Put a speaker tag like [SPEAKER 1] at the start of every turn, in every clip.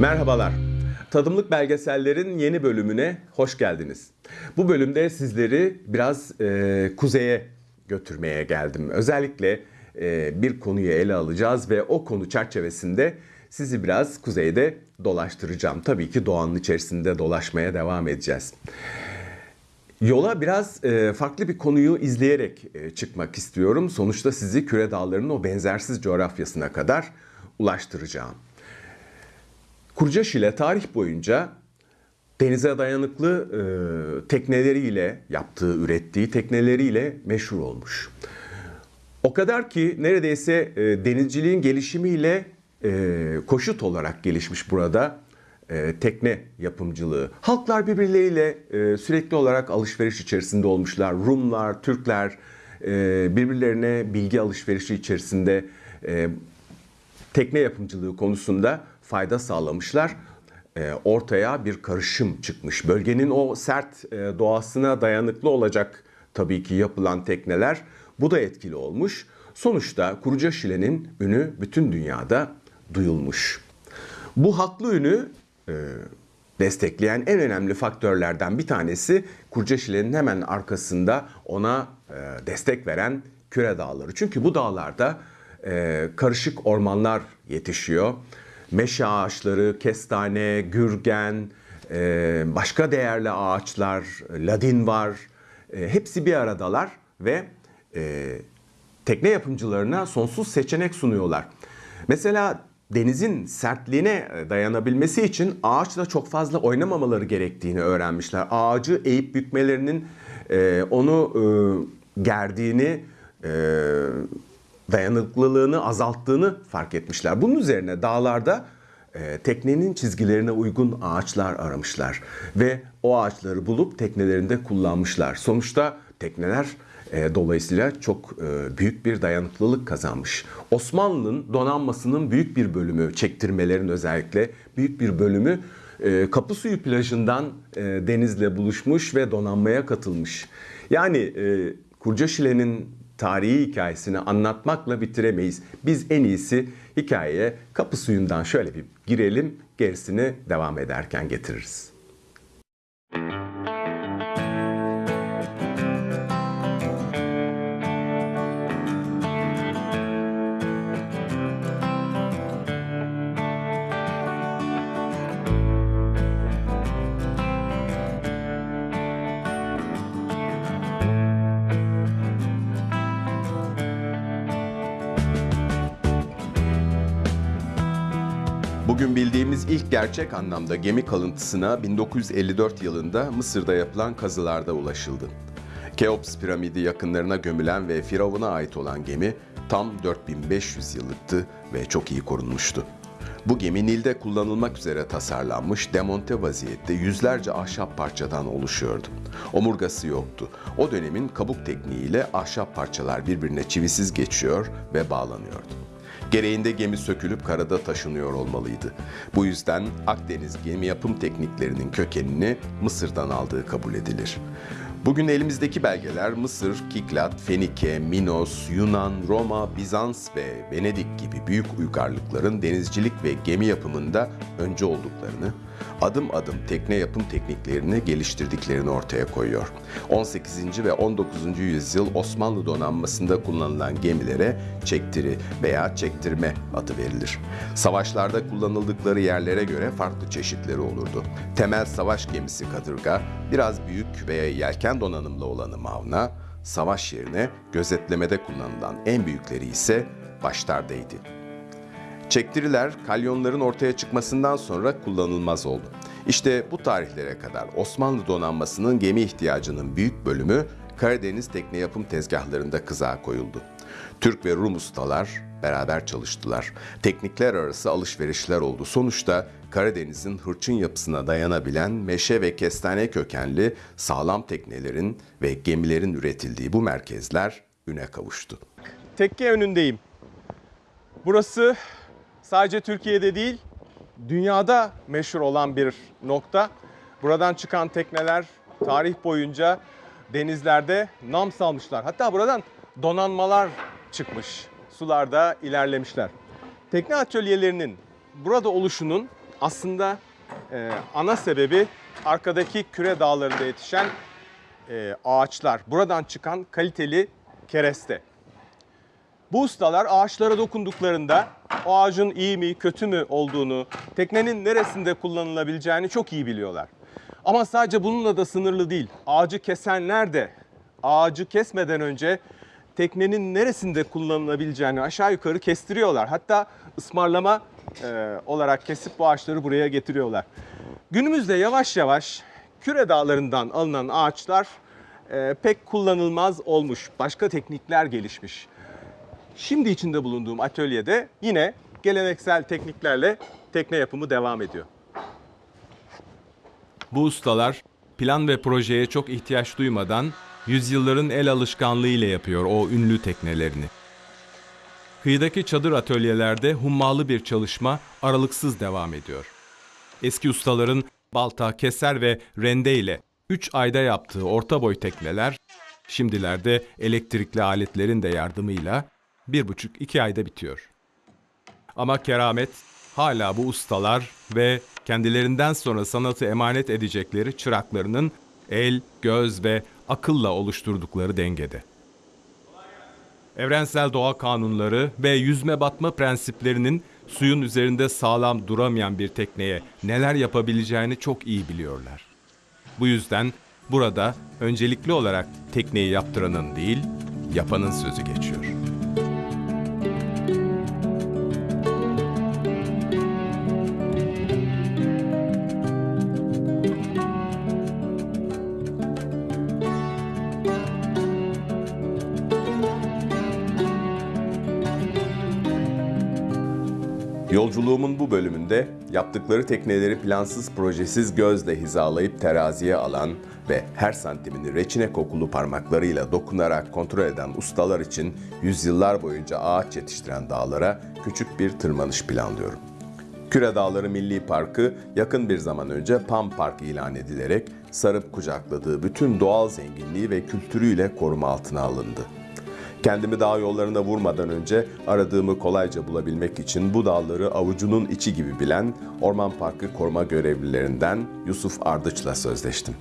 [SPEAKER 1] Merhabalar. Tadımlık belgesellerin yeni bölümüne hoş geldiniz. Bu bölümde sizleri biraz e, kuzeye götürmeye geldim. Özellikle e, bir konuyu ele alacağız ve o konu çerçevesinde sizi biraz kuzeyde dolaştıracağım. Tabii ki doğanın içerisinde dolaşmaya devam edeceğiz. Yola biraz e, farklı bir konuyu izleyerek e, çıkmak istiyorum. Sonuçta sizi küre dağlarının o benzersiz coğrafyasına kadar ulaştıracağım. Kurcaşile tarih boyunca denize dayanıklı e, tekneleriyle yaptığı, ürettiği tekneleriyle meşhur olmuş. O kadar ki neredeyse e, denizciliğin gelişimiyle e, koşut olarak gelişmiş burada e, tekne yapımcılığı. Halklar birbirleriyle e, sürekli olarak alışveriş içerisinde olmuşlar. Rumlar, Türkler e, birbirlerine bilgi alışverişi içerisinde e, tekne yapımcılığı konusunda fayda sağlamışlar. E, ortaya bir karışım çıkmış. Bölgenin o sert e, doğasına dayanıklı olacak tabii ki yapılan tekneler. Bu da etkili olmuş. Sonuçta Kuruca Şile'nin ünü bütün dünyada duyulmuş. Bu haklı ünü e, destekleyen en önemli faktörlerden bir tanesi Kurca Şile'nin hemen arkasında ona e, destek veren Küre Dağları. Çünkü bu dağlarda karışık ormanlar yetişiyor. Meşe ağaçları, kestane, gürgen, e, başka değerli ağaçlar, ladin var. E, hepsi bir aradalar ve e, tekne yapımcılarına sonsuz seçenek sunuyorlar. Mesela denizin sertliğine dayanabilmesi için ağaçla çok fazla oynamamaları gerektiğini öğrenmişler. Ağacı eğip bükmelerinin onu gerdiğini, dayanıklılığını azalttığını fark etmişler. Bunun üzerine dağlarda e, teknenin çizgilerine uygun ağaçlar aramışlar ve o ağaçları bulup teknelerinde kullanmışlar. Sonuçta tekneler e, dolayısıyla çok e, büyük bir dayanıklılık kazanmış. Osmanlı'nın donanmasının büyük bir bölümü, çektirmelerin özellikle büyük bir bölümü e, Kapısuyu plajından e, denizle buluşmuş ve donanmaya katılmış. Yani e, Kurcaşile'nin tarihi hikayesini anlatmakla bitiremeyiz. Biz en iyisi hikayeye kapı suyundan şöyle bir girelim, gerisini devam ederken getiririz. Bugün bildiğimiz ilk gerçek anlamda gemi kalıntısına 1954 yılında Mısır'da yapılan kazılarda ulaşıldı. Keops piramidi yakınlarına gömülen ve Firavun'a ait olan gemi tam 4500 yıllıktı ve çok iyi korunmuştu. Bu gemi Nil'de kullanılmak üzere tasarlanmış demonte vaziyette yüzlerce ahşap parçadan oluşuyordu. Omurgası yoktu. O dönemin kabuk tekniğiyle ahşap parçalar birbirine çivisiz geçiyor ve bağlanıyordu. Gereğinde gemi sökülüp karada taşınıyor olmalıydı. Bu yüzden Akdeniz gemi yapım tekniklerinin kökenini Mısır'dan aldığı kabul edilir. Bugün elimizdeki belgeler Mısır, Kiklat, Fenike, Minos, Yunan, Roma, Bizans ve Venedik gibi büyük uygarlıkların denizcilik ve gemi yapımında önce olduklarını, adım adım tekne yapım tekniklerini geliştirdiklerini ortaya koyuyor. 18. ve 19. yüzyıl Osmanlı donanmasında kullanılan gemilere çektiri veya çektirme adı verilir. Savaşlarda kullanıldıkları yerlere göre farklı çeşitleri olurdu. Temel savaş gemisi kadırga, biraz büyük veya yelken donanımlı olanı mavna, savaş yerine gözetlemede kullanılan en büyükleri ise başlardaydı. Çektiriler kalyonların ortaya çıkmasından sonra kullanılmaz oldu. İşte bu tarihlere kadar Osmanlı donanmasının gemi ihtiyacının büyük bölümü Karadeniz tekne yapım tezgahlarında kızağa koyuldu. Türk ve Rum ustalar beraber çalıştılar. Teknikler arası alışverişler oldu. Sonuçta Karadeniz'in hırçın yapısına dayanabilen meşe ve kestane kökenli sağlam teknelerin ve gemilerin üretildiği bu merkezler üne kavuştu. Tekke önündeyim. Burası sadece Türkiye'de değil, dünyada meşhur olan bir nokta. Buradan çıkan tekneler tarih boyunca denizlerde nam salmışlar. Hatta buradan donanmalar çıkmış. Sularda ilerlemişler. Tekne atölyelerinin burada oluşunun
[SPEAKER 2] aslında e, ana sebebi arkadaki küre dağlarında yetişen e, ağaçlar. Buradan çıkan kaliteli kereste. Bu ustalar ağaçlara dokunduklarında o ağacın iyi mi kötü mü olduğunu, teknenin neresinde kullanılabileceğini çok iyi biliyorlar. Ama sadece bununla da sınırlı değil. Ağacı kesenler de ağacı kesmeden önce teknenin neresinde kullanılabileceğini aşağı yukarı kestiriyorlar. Hatta ısmarlama e, olarak kesip bu ağaçları buraya getiriyorlar. Günümüzde yavaş yavaş küre dağlarından alınan ağaçlar e, pek kullanılmaz olmuş. Başka teknikler gelişmiş. Şimdi içinde bulunduğum atölyede yine geleneksel tekniklerle tekne yapımı devam ediyor.
[SPEAKER 3] Bu ustalar plan ve projeye çok ihtiyaç duymadan yüzyılların el alışkanlığı ile yapıyor o ünlü teknelerini. Kıyıdaki çadır atölyelerde hummalı bir çalışma aralıksız devam ediyor. Eski ustaların balta, keser ve rende ile 3 ayda yaptığı orta boy tekneler, şimdilerde elektrikli aletlerin de yardımıyla 1,5-2 ayda bitiyor. Ama keramet hala bu ustalar ve kendilerinden sonra sanatı emanet edecekleri çıraklarının el, göz ve akılla oluşturdukları dengede. Evrensel doğa kanunları ve yüzme batma prensiplerinin suyun üzerinde sağlam duramayan bir tekneye neler yapabileceğini çok iyi biliyorlar. Bu yüzden burada öncelikli olarak tekneyi yaptıranın değil, yapanın sözü geçiyor.
[SPEAKER 1] Yolculuğumun bu bölümünde yaptıkları tekneleri plansız projesiz gözle hizalayıp teraziye alan ve her santimini reçine kokulu parmaklarıyla dokunarak kontrol eden ustalar için yüzyıllar boyunca ağaç yetiştiren dağlara küçük bir tırmanış planlıyorum. Küre Dağları Milli Parkı yakın bir zaman önce Pam Park ilan edilerek sarıp kucakladığı bütün doğal zenginliği ve kültürüyle koruma altına alındı. Kendimi dağ yollarına vurmadan önce aradığımı kolayca bulabilmek için bu dağları avucunun içi gibi bilen Orman Parkı koruma görevlilerinden Yusuf Ardıç'la sözleştim.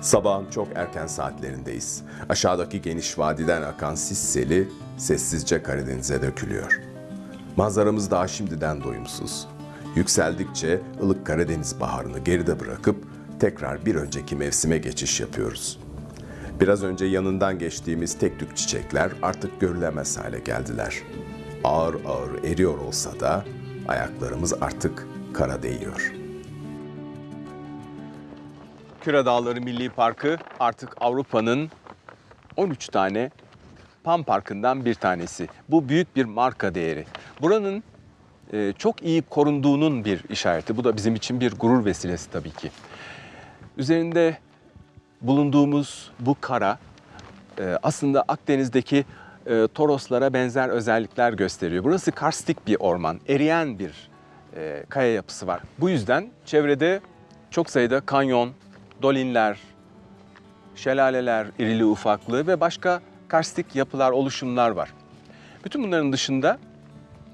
[SPEAKER 1] Sabahın çok erken saatlerindeyiz. Aşağıdaki geniş vadiden akan sis seli sessizce Karadeniz'e dökülüyor. Manzaramız daha şimdiden doyumsuz. Yükseldikçe ılık Karadeniz baharını geride bırakıp tekrar bir önceki mevsime geçiş yapıyoruz. Biraz önce yanından geçtiğimiz tek tük çiçekler artık görülemez hale geldiler. Ağır ağır eriyor olsa da ayaklarımız artık kara değiyor.''
[SPEAKER 2] Küre Dağları Milli Parkı artık Avrupa'nın 13 tane Pam Parkı'ndan bir tanesi. Bu büyük bir marka değeri. Buranın e, çok iyi korunduğunun bir işareti. Bu da bizim için bir gurur vesilesi tabii ki. Üzerinde bulunduğumuz bu kara e, aslında Akdeniz'deki e, Toroslara benzer özellikler gösteriyor. Burası karstik bir orman, eriyen bir e, kaya yapısı var. Bu yüzden çevrede çok sayıda kanyon, dolinler, şelaleler, irili ufaklı ve başka karstik yapılar, oluşumlar var. Bütün bunların dışında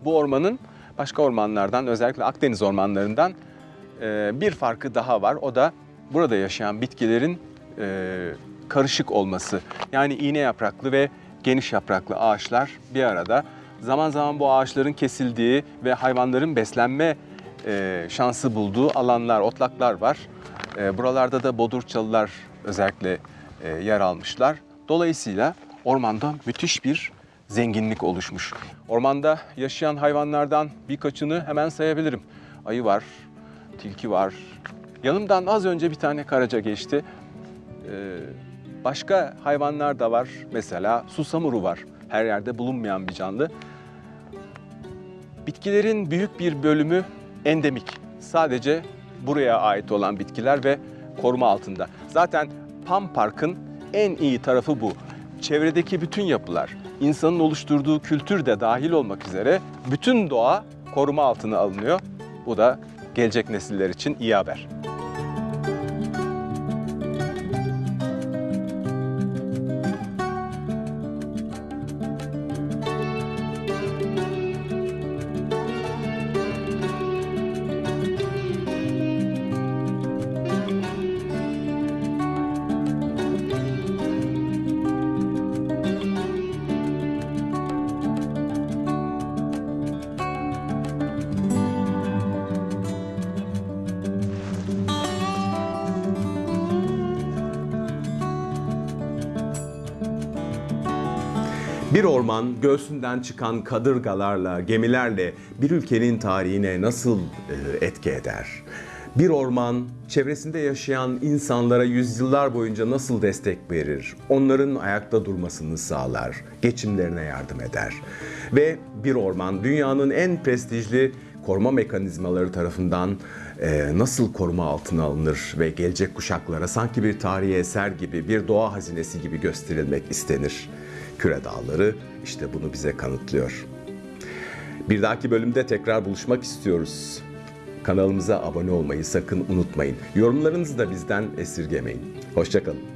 [SPEAKER 2] bu ormanın başka ormanlardan, özellikle Akdeniz ormanlarından e, bir farkı daha var. O da burada yaşayan bitkilerin e, karışık olması. Yani iğne yapraklı ve geniş yapraklı ağaçlar bir arada. Zaman zaman bu ağaçların kesildiği ve hayvanların beslenme e, şansı bulduğu alanlar, otlaklar var. E, buralarda da bodur çalılar özellikle e, yer almışlar. Dolayısıyla ormanda müthiş bir zenginlik oluşmuş. Ormanda yaşayan hayvanlardan birkaçını hemen sayabilirim. Ayı var, tilki var. Yanımdan az önce bir tane karaca geçti. Ee, başka hayvanlar da var. Mesela susamuru var. Her yerde bulunmayan bir canlı. Bitkilerin büyük bir bölümü endemik. Sadece buraya ait olan bitkiler ve koruma altında. Zaten Pam Park'ın en iyi tarafı bu. çevredeki bütün yapılar, insanın oluşturduğu kültür de dahil olmak üzere bütün doğa koruma altına alınıyor. Bu da gelecek nesiller için iyi haber.
[SPEAKER 1] Bir orman göğsünden çıkan kadırgalarla, gemilerle bir ülkenin tarihine nasıl e, etki eder? Bir orman çevresinde yaşayan insanlara yüzyıllar boyunca nasıl destek verir? Onların ayakta durmasını sağlar, geçimlerine yardım eder. Ve bir orman dünyanın en prestijli koruma mekanizmaları tarafından e, nasıl koruma altına alınır ve gelecek kuşaklara sanki bir tarihi eser gibi, bir doğa hazinesi gibi gösterilmek istenir. Küre Dağları işte bunu bize kanıtlıyor. Bir dahaki bölümde tekrar buluşmak istiyoruz. Kanalımıza abone olmayı sakın unutmayın. Yorumlarınızı da bizden esirgemeyin. Hoşçakalın.